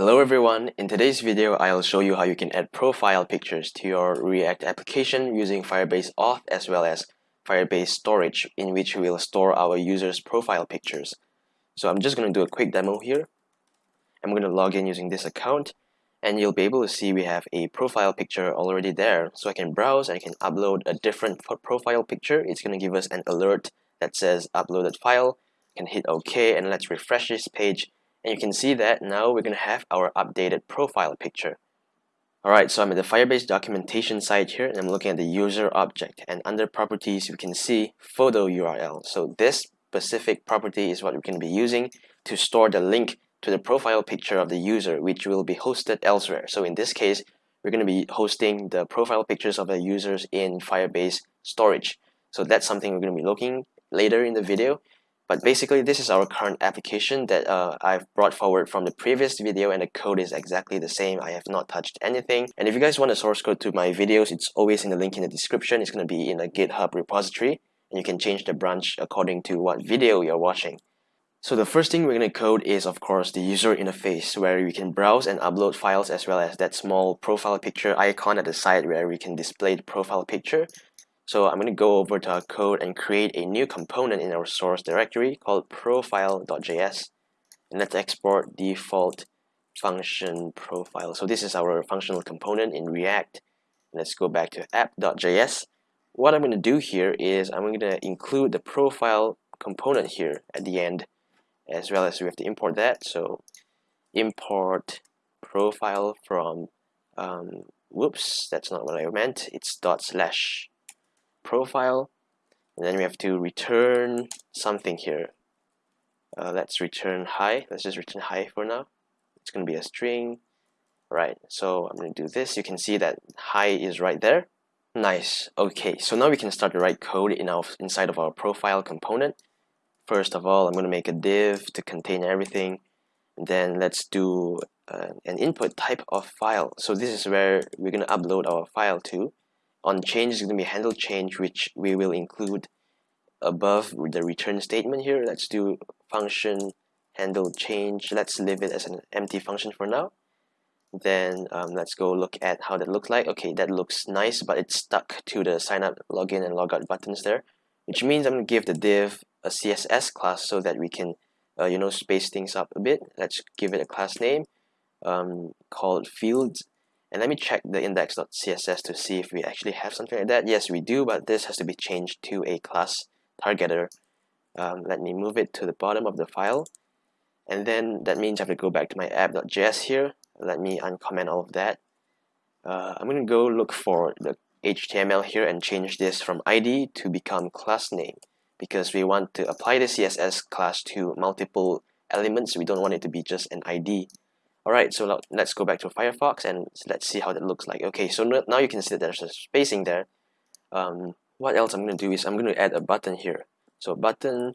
Hello everyone, in today's video I'll show you how you can add profile pictures to your React application using Firebase Auth as well as Firebase Storage in which we'll store our users profile pictures. So I'm just going to do a quick demo here. I'm going to log in using this account and you'll be able to see we have a profile picture already there. So I can browse and I can upload a different profile picture. It's going to give us an alert that says uploaded file. I can hit OK and let's refresh this page and you can see that now we're going to have our updated profile picture. Alright, so I'm at the Firebase documentation site here and I'm looking at the user object and under properties you can see photo URL. So this specific property is what we're going to be using to store the link to the profile picture of the user which will be hosted elsewhere. So in this case, we're going to be hosting the profile pictures of the users in Firebase storage. So that's something we're going to be looking later in the video but basically, this is our current application that uh, I've brought forward from the previous video and the code is exactly the same. I have not touched anything. And if you guys want the source code to my videos, it's always in the link in the description. It's going to be in a GitHub repository and you can change the branch according to what video you're watching. So the first thing we're going to code is of course the user interface where we can browse and upload files as well as that small profile picture icon at the side where we can display the profile picture. So I'm going to go over to our code and create a new component in our source directory called profile.js. And let's export default function profile. So this is our functional component in React. Let's go back to app.js. What I'm going to do here is I'm going to include the profile component here at the end as well as we have to import that. So import profile from, um, whoops, that's not what I meant. It's dot slash profile and then we have to return something here. Uh, let's return hi let's just return hi for now. It's going to be a string. Right so I'm going to do this. You can see that hi is right there. Nice. Okay so now we can start to write code in our inside of our profile component. First of all I'm going to make a div to contain everything. Then let's do uh, an input type of file. So this is where we're going to upload our file to on change is going to be handle change which we will include above the return statement here. Let's do function handle change. Let's leave it as an empty function for now. Then um, let's go look at how that looks like. Okay that looks nice but it's stuck to the sign up login and logout buttons there which means I'm going to give the div a CSS class so that we can uh, you know space things up a bit. Let's give it a class name um, called fields and let me check the index.css to see if we actually have something like that. Yes, we do, but this has to be changed to a class targeter. Um, let me move it to the bottom of the file. And then that means I have to go back to my app.js here. Let me uncomment all of that. Uh, I'm going to go look for the HTML here and change this from ID to become class name because we want to apply the CSS class to multiple elements. We don't want it to be just an ID. Alright, so let's go back to Firefox and let's see how that looks like. Okay, so now you can see that there's a spacing there. Um, what else I'm going to do is I'm going to add a button here. So button,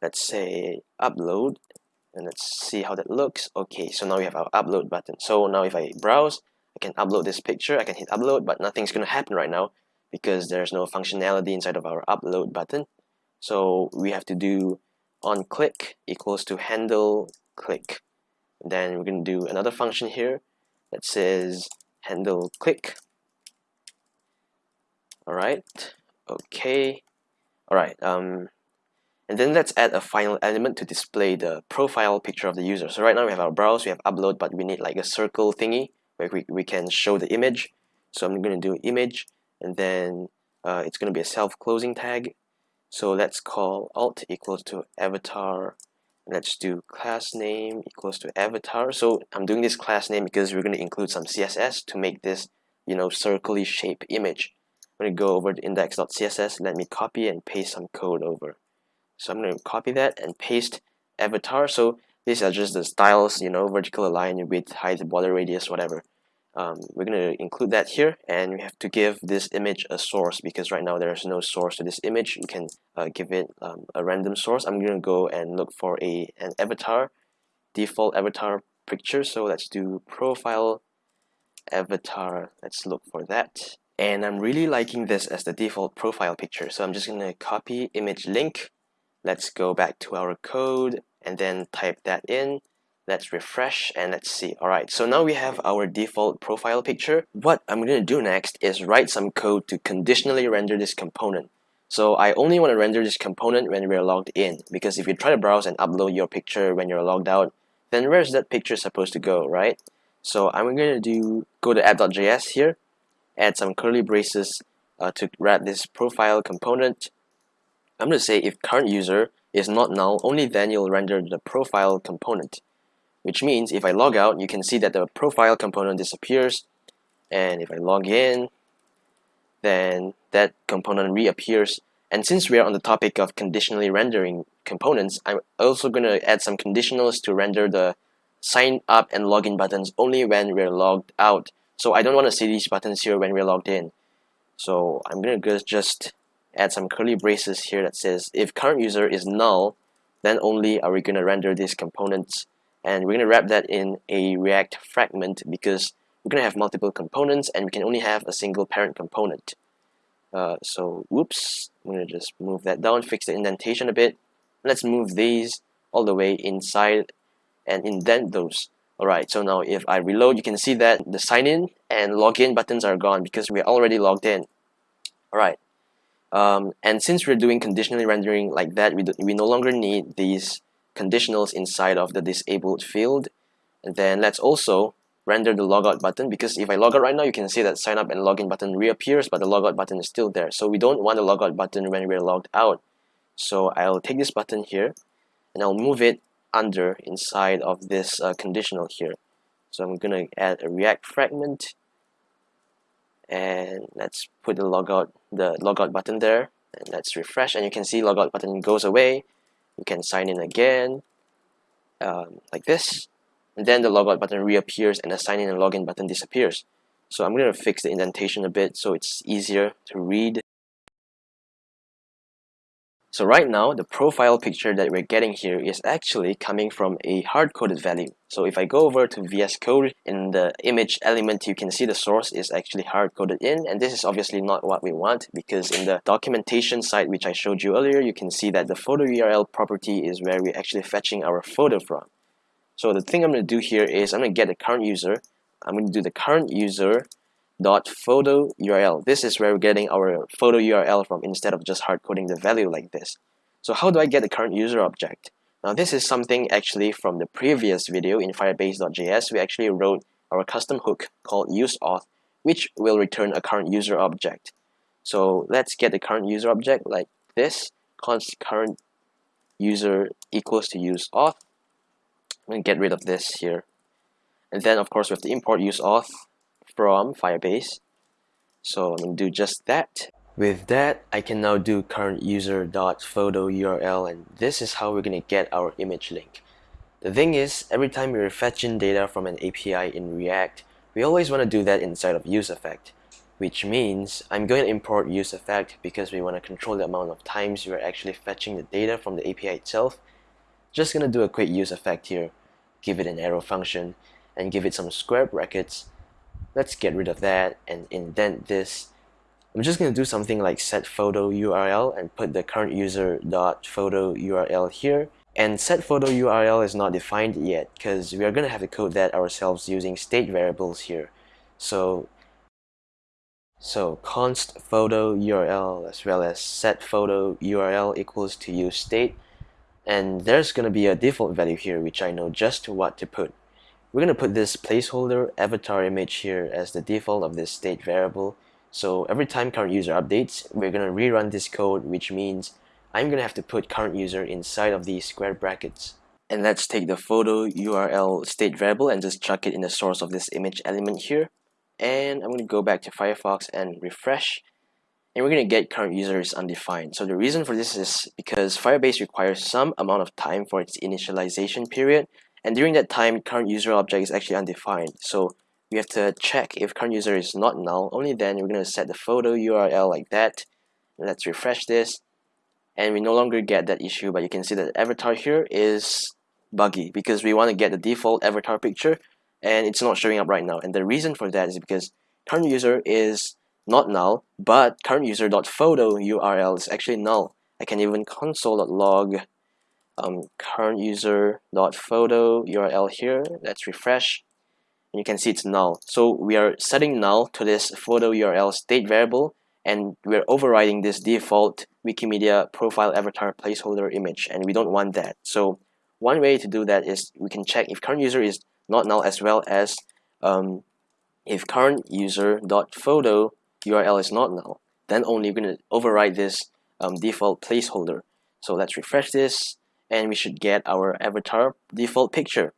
let's say upload, and let's see how that looks. Okay, so now we have our upload button. So now if I browse, I can upload this picture, I can hit upload, but nothing's going to happen right now because there's no functionality inside of our upload button. So we have to do on click equals to handle click. Then we're going to do another function here that says handle click. Alright, okay. Alright, um, and then let's add a final element to display the profile picture of the user. So right now we have our browse, we have upload, but we need like a circle thingy where we, we can show the image. So I'm going to do image, and then uh, it's going to be a self-closing tag. So let's call alt equals to avatar let's do class name equals to avatar. So I'm doing this class name because we're going to include some CSS to make this you know circly shape image. I'm going to go over to index.css let me copy and paste some code over. So I'm going to copy that and paste avatar. So these are just the styles you know vertical align width height border radius whatever um, we're going to include that here and we have to give this image a source because right now there is no source to this image. You can uh, give it um, a random source. I'm going to go and look for a an avatar default avatar picture. So let's do profile avatar. Let's look for that. And I'm really liking this as the default profile picture. So I'm just going to copy image link. Let's go back to our code and then type that in let's refresh and let's see. Alright so now we have our default profile picture. What I'm gonna do next is write some code to conditionally render this component. So I only want to render this component when we're logged in because if you try to browse and upload your picture when you're logged out then where's that picture supposed to go right? So I'm gonna do go to app.js here add some curly braces uh, to wrap this profile component. I'm gonna say if current user is not null only then you'll render the profile component which means if I log out, you can see that the profile component disappears. And if I log in, then that component reappears. And since we're on the topic of conditionally rendering components, I'm also going to add some conditionals to render the sign up and login buttons only when we're logged out. So I don't want to see these buttons here when we're logged in. So I'm going to just add some curly braces here that says if current user is null, then only are we going to render these components and we're going to wrap that in a React fragment because we're going to have multiple components and we can only have a single parent component. Uh, so whoops, I'm going to just move that down, fix the indentation a bit. Let's move these all the way inside and indent those. Alright, so now if I reload, you can see that the sign in and login buttons are gone because we're already logged in. Alright, um, and since we're doing conditionally rendering like that, we, do, we no longer need these conditionals inside of the disabled field. And then let's also render the logout button because if I log out right now, you can see that sign up and login button reappears, but the logout button is still there. So we don't want the logout button when we're logged out. So I'll take this button here and I'll move it under inside of this uh, conditional here. So I'm going to add a React fragment and let's put the logout the logout button there and let's refresh and you can see logout button goes away you can sign in again um, like this and then the logout button reappears and the sign in and login button disappears. So I'm going to fix the indentation a bit so it's easier to read so right now, the profile picture that we're getting here is actually coming from a hard-coded value. So if I go over to VS Code, in the image element, you can see the source is actually hard-coded in, and this is obviously not what we want because in the documentation site which I showed you earlier, you can see that the photo URL property is where we're actually fetching our photo from. So the thing I'm going to do here is I'm going to get the current user, I'm going to do the current user dot photo URL. This is where we're getting our photo URL from instead of just hard coding the value like this. So how do I get the current user object? Now this is something actually from the previous video in firebase.js. We actually wrote our custom hook called useAuth, which will return a current user object. So let's get the current user object like this, const current user equals to useAuth. To get rid of this here. And then of course we have to import useAuth from Firebase. So I'm going to do just that. With that, I can now do current user dot photo URL and this is how we're going to get our image link. The thing is, every time we're fetching data from an API in React, we always want to do that inside of useEffect, which means I'm going to import useEffect because we want to control the amount of times we're actually fetching the data from the API itself. Just going to do a quick useEffect here, give it an arrow function, and give it some square brackets let's get rid of that and indent this. I'm just going to do something like set photo URL and put the current user dot photo URL here. And set photo URL is not defined yet because we are going to have to code that ourselves using state variables here. So so const photo URL as well as set photo URL equals to use state. And there's going to be a default value here which I know just what to put we're going to put this placeholder avatar image here as the default of this state variable. So every time current user updates, we're going to rerun this code, which means I'm going to have to put current user inside of these square brackets. And let's take the photo URL state variable and just chuck it in the source of this image element here. And I'm going to go back to Firefox and refresh. And we're going to get current user is undefined. So the reason for this is because Firebase requires some amount of time for its initialization period and during that time, current user object is actually undefined. So we have to check if current user is not null. Only then we're going to set the photo URL like that. Let's refresh this. And we no longer get that issue, but you can see that avatar here is buggy because we want to get the default avatar picture and it's not showing up right now. And the reason for that is because current user is not null, but current user.photo URL is actually null. I can even console.log um, current user dot photo URL here. Let's refresh. And you can see it's null. So we are setting null to this photo URL state variable and we're overriding this default Wikimedia profile avatar placeholder image and we don't want that. So one way to do that is we can check if current user is not null as well as um, if current user dot photo URL is not null, then only we're going to override this um, default placeholder. So let's refresh this and we should get our avatar default picture.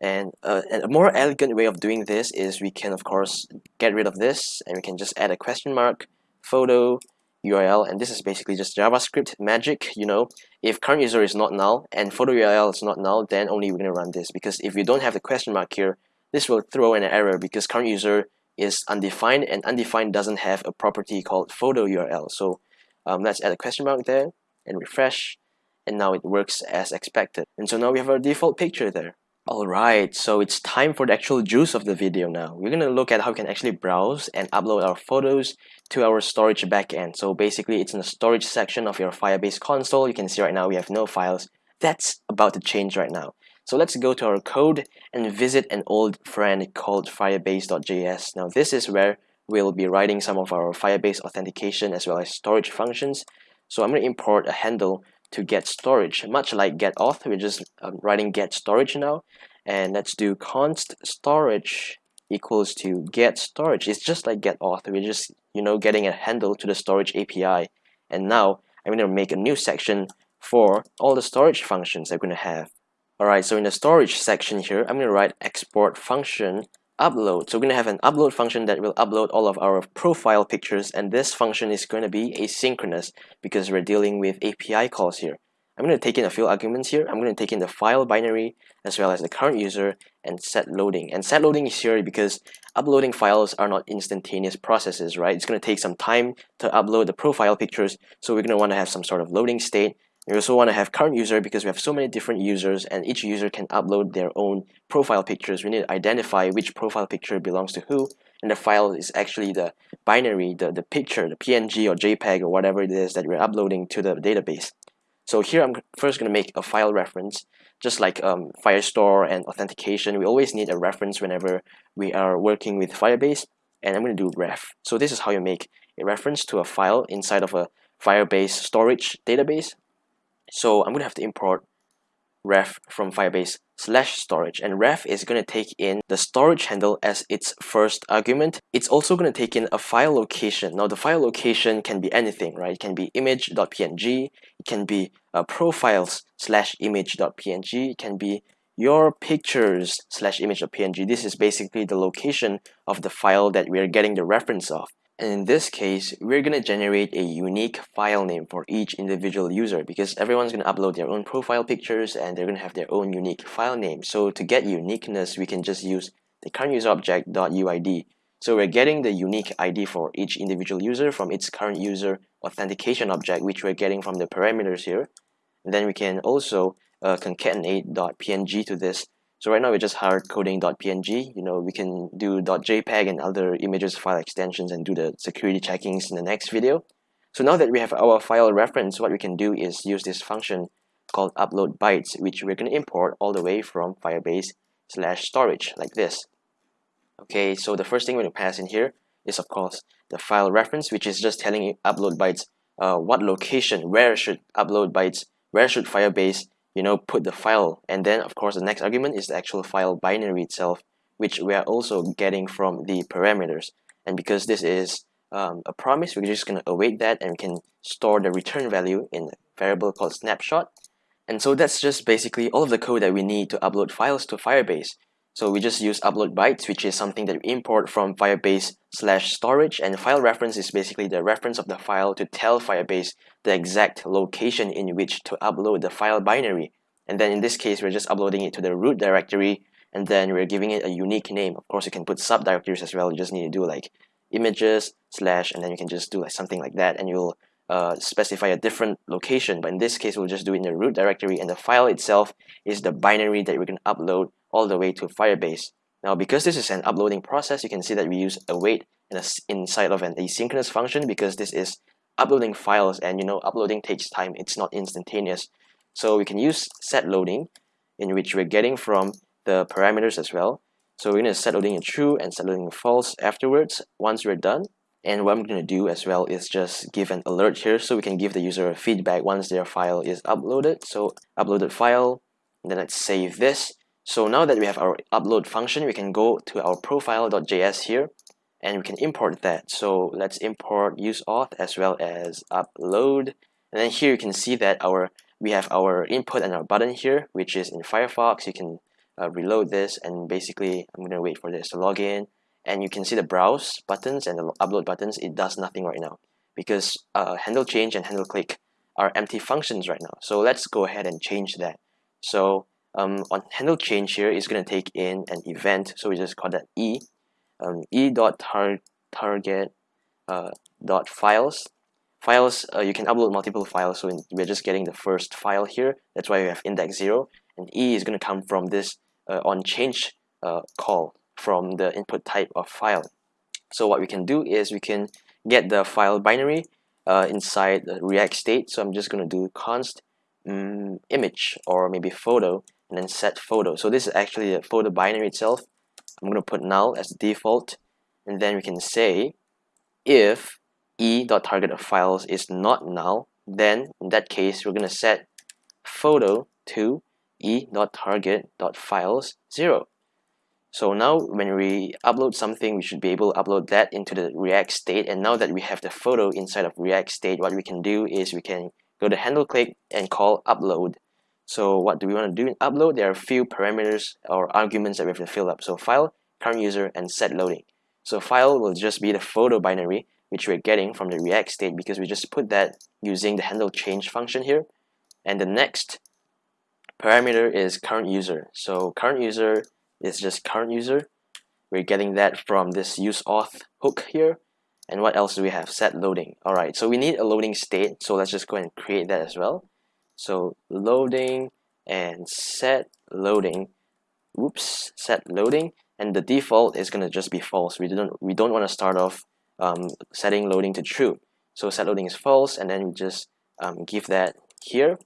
And, uh, and a more elegant way of doing this is we can of course get rid of this and we can just add a question mark photo URL and this is basically just JavaScript magic you know? If current user is not null and photo URL is not null then only we're going to run this because if you don't have the question mark here this will throw an error because current user is undefined and undefined doesn't have a property called photo URL so um, let's add a question mark there and refresh and now it works as expected and so now we have our default picture there Alright, so it's time for the actual juice of the video now. We're to look at how we can actually browse and upload our photos to our storage backend. So basically, it's in the storage section of your Firebase console. You can see right now we have no files. That's about to change right now. So let's go to our code and visit an old friend called firebase.js. Now this is where we'll be writing some of our Firebase authentication as well as storage functions. So I'm going to import a handle to get storage. Much like get auth, we're just um, writing get storage now. And let's do const storage equals to get storage. It's just like get auth. We're just, you know, getting a handle to the storage API. And now I'm going to make a new section for all the storage functions I'm going to have. Alright, so in the storage section here, I'm going to write export function upload. So we're going to have an upload function that will upload all of our profile pictures and this function is going to be asynchronous because we're dealing with API calls here. I'm going to take in a few arguments here. I'm going to take in the file binary as well as the current user and set loading. And set loading is here because uploading files are not instantaneous processes, right? It's going to take some time to upload the profile pictures. So we're going to want to have some sort of loading state we also want to have current user because we have so many different users and each user can upload their own profile pictures. We need to identify which profile picture belongs to who and the file is actually the binary, the, the picture, the PNG or JPEG or whatever it is that we're uploading to the database. So here I'm first going to make a file reference. Just like um, Firestore and authentication, we always need a reference whenever we are working with Firebase and I'm going to do ref. So this is how you make a reference to a file inside of a Firebase storage database so I'm going to have to import ref from Firebase slash storage and ref is going to take in the storage handle as its first argument. It's also going to take in a file location. Now the file location can be anything, right? It can be image.png, it can be uh, profiles slash image.png, it can be your pictures slash image.png. This is basically the location of the file that we are getting the reference of. And in this case, we're going to generate a unique file name for each individual user because everyone's going to upload their own profile pictures and they're going to have their own unique file name. So to get uniqueness, we can just use the current user object .uid. So we're getting the unique ID for each individual user from its current user authentication object, which we're getting from the parameters here. And then we can also uh, concatenate .png to this so right now we're just hard coding .png. You know, we can do .jpeg and other images file extensions and do the security checkings in the next video. So now that we have our file reference, what we can do is use this function called upload bytes, which we're going to import all the way from Firebase slash storage like this. Okay, so the first thing we're going to pass in here is of course the file reference, which is just telling upload bytes uh, what location, where should upload bytes, where should Firebase you know, put the file. And then, of course, the next argument is the actual file binary itself, which we are also getting from the parameters. And because this is um, a promise, we're just going to await that and we can store the return value in a variable called snapshot. And so that's just basically all of the code that we need to upload files to Firebase. So we just use upload bytes, which is something that we import from Firebase slash storage. And file reference is basically the reference of the file to tell Firebase the exact location in which to upload the file binary. And then in this case, we're just uploading it to the root directory and then we're giving it a unique name. Of course, you can put subdirectories as well. You just need to do like images slash and then you can just do like something like that and you'll uh, specify a different location. But in this case, we'll just do it in the root directory and the file itself is the binary that we're going to upload all the way to Firebase. Now, because this is an uploading process, you can see that we use await in a, inside of an asynchronous function because this is uploading files and you know uploading takes time. It's not instantaneous. So we can use set loading in which we're getting from the parameters as well. So we're going to set loading in true and set loading in false afterwards once we're done. And what I'm going to do as well is just give an alert here so we can give the user feedback once their file is uploaded. So uploaded file, then let's save this. So now that we have our upload function, we can go to our profile.js here and we can import that. So let's import use auth as well as upload. And then here you can see that our we have our input and our button here, which is in Firefox. You can uh, reload this and basically I'm going to wait for this to log in and you can see the browse buttons and the upload buttons it does nothing right now because uh, handle change and handle click are empty functions right now so let's go ahead and change that so um, on handle change here is going to take in an event so we just call that e um, e dot tar target uh, dot files files uh, you can upload multiple files so in, we're just getting the first file here that's why we have index 0 and e is going to come from this uh, on change uh, call from the input type of file. So what we can do is we can get the file binary uh, inside the React state. So I'm just going to do const um, image or maybe photo and then set photo. So this is actually a photo binary itself. I'm going to put null as default and then we can say if e.target of files is not null then in that case we're going to set photo to e.target.files 0 so now when we upload something, we should be able to upload that into the React state. And now that we have the photo inside of React state, what we can do is we can go to handle click and call upload. So what do we want to do in upload? There are a few parameters or arguments that we have to fill up. So file, current user, and set loading. So file will just be the photo binary, which we're getting from the React state because we just put that using the handle change function here. And the next parameter is current user. So current user is just current user. We're getting that from this use auth hook here. And what else do we have? Set loading. All right, so we need a loading state. So let's just go and create that as well. So loading and set loading. Oops, set loading. And the default is going to just be false. We don't we don't want to start off um, setting loading to true. So set loading is false, and then we just um, give that here.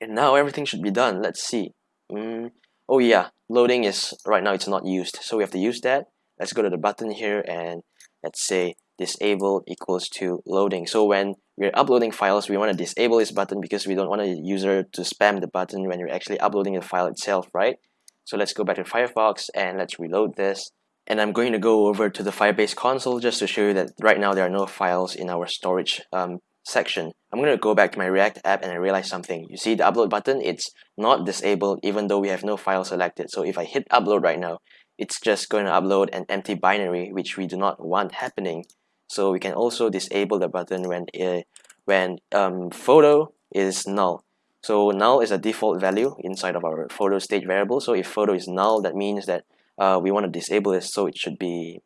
And now everything should be done. Let's see. Mm, oh yeah, loading is right now it's not used so we have to use that let's go to the button here and let's say disable equals to loading so when we're uploading files we want to disable this button because we don't want a user to spam the button when you're actually uploading the file itself right so let's go back to Firefox and let's reload this and I'm going to go over to the Firebase console just to show you that right now there are no files in our storage um, section, I'm going to go back to my React app and I realize something. You see the upload button, it's not disabled even though we have no file selected. So if I hit upload right now, it's just going to upload an empty binary which we do not want happening. So we can also disable the button when uh, when um, photo is null. So null is a default value inside of our photo state variable. So if photo is null, that means that uh, we want to disable this. So it should be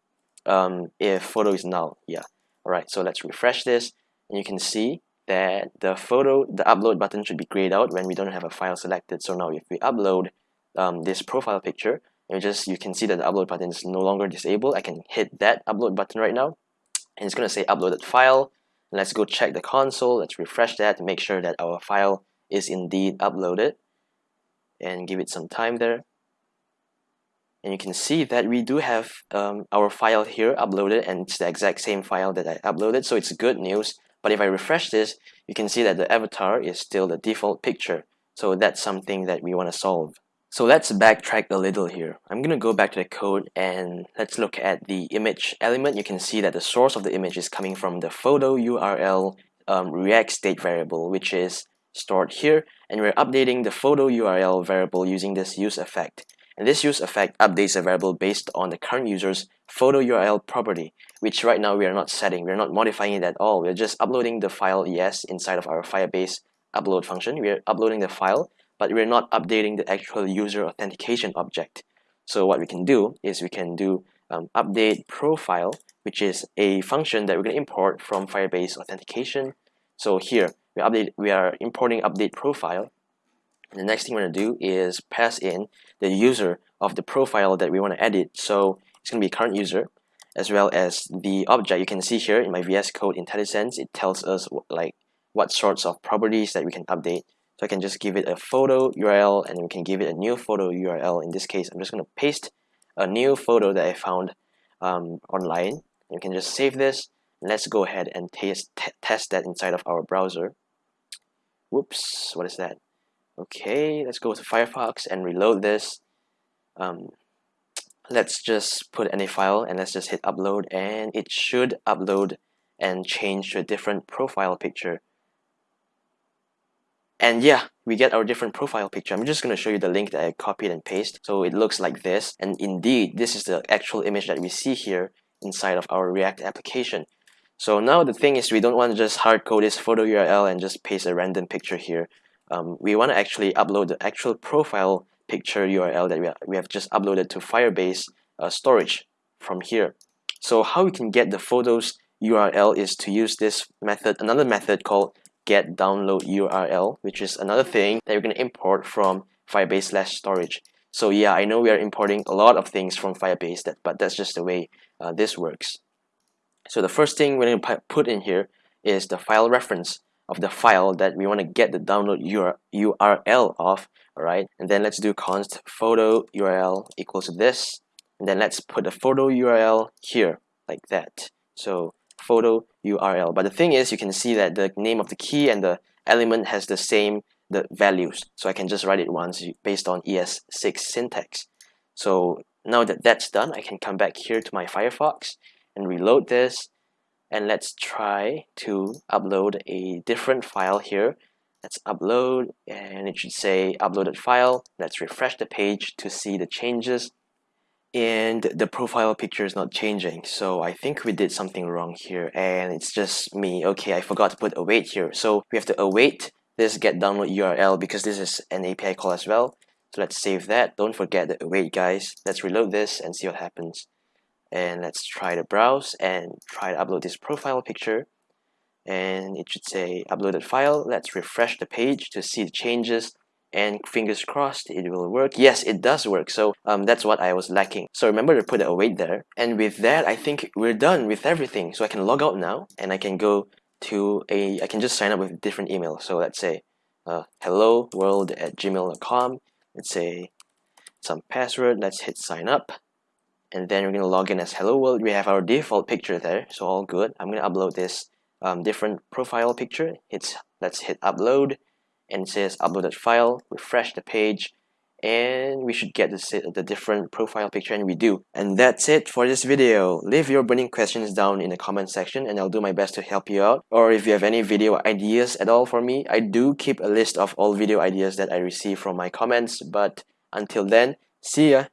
um, if photo is null. Yeah. All right. So let's refresh this and you can see that the photo, the upload button should be grayed out when we don't have a file selected. So now if we upload um, this profile picture, you just you can see that the upload button is no longer disabled. I can hit that upload button right now, and it's gonna say uploaded file. Let's go check the console. Let's refresh that to make sure that our file is indeed uploaded, and give it some time there. And you can see that we do have um, our file here uploaded, and it's the exact same file that I uploaded. So it's good news but if I refresh this, you can see that the avatar is still the default picture. So that's something that we want to solve. So let's backtrack a little here. I'm going to go back to the code and let's look at the image element. You can see that the source of the image is coming from the photo URL um, React state variable, which is stored here. And we're updating the photo URL variable using this use effect. And this use effect updates a variable based on the current user's photo URL property, which right now we are not setting. We're not modifying it at all. We're just uploading the file yes inside of our Firebase upload function. We're uploading the file, but we're not updating the actual user authentication object. So what we can do is we can do um, update profile, which is a function that we're going to import from Firebase authentication. So here we update we are importing update profile the next thing we're going to do is pass in the user of the profile that we want to edit. So it's going to be current user as well as the object. You can see here in my VS Code IntelliSense, it tells us like what sorts of properties that we can update. So I can just give it a photo URL and we can give it a new photo URL. In this case, I'm just going to paste a new photo that I found um, online. You can just save this. Let's go ahead and test, test that inside of our browser. Whoops, what is that? Okay, let's go to Firefox and reload this. Um, let's just put any file and let's just hit upload and it should upload and change to a different profile picture and yeah, we get our different profile picture. I'm just going to show you the link that I copied and pasted. So it looks like this. And indeed, this is the actual image that we see here inside of our React application. So now the thing is we don't want to just hard code this photo URL and just paste a random picture here. Um, we want to actually upload the actual profile picture URL that we, we have just uploaded to Firebase uh, storage from here. So how we can get the photos URL is to use this method, another method called get download URL, which is another thing that you're going to import from Firebase slash storage. So yeah, I know we are importing a lot of things from Firebase, that, but that's just the way uh, this works. So the first thing we're going to put in here is the file reference of the file that we want to get the download URL of, alright? And then let's do const photo URL equals to this. And then let's put the photo URL here, like that. So photo URL. But the thing is, you can see that the name of the key and the element has the same the values. So I can just write it once based on ES6 syntax. So now that that's done, I can come back here to my Firefox and reload this. And let's try to upload a different file here. Let's upload and it should say uploaded file. Let's refresh the page to see the changes and the profile picture is not changing. So I think we did something wrong here and it's just me. Okay I forgot to put await here. So we have to await this get download URL because this is an API call as well. So let's save that. Don't forget the await guys. Let's reload this and see what happens. And let's try to browse and try to upload this profile picture. And it should say uploaded file. Let's refresh the page to see the changes and fingers crossed it will work. Yes it does work. So um, that's what I was lacking. So remember to put await there. And with that I think we're done with everything. So I can log out now and I can go to a I can just sign up with different email. So let's say uh, hello world at gmail.com let's say some password. Let's hit sign up. And then we're gonna log in as hello world. We have our default picture there. So all good. I'm gonna upload this um, different profile picture. It's let's hit upload and it says uploaded file refresh the page and we should get the, the different profile picture and we do. And that's it for this video. Leave your burning questions down in the comment section and I'll do my best to help you out. Or if you have any video ideas at all for me I do keep a list of all video ideas that I receive from my comments. But until then see ya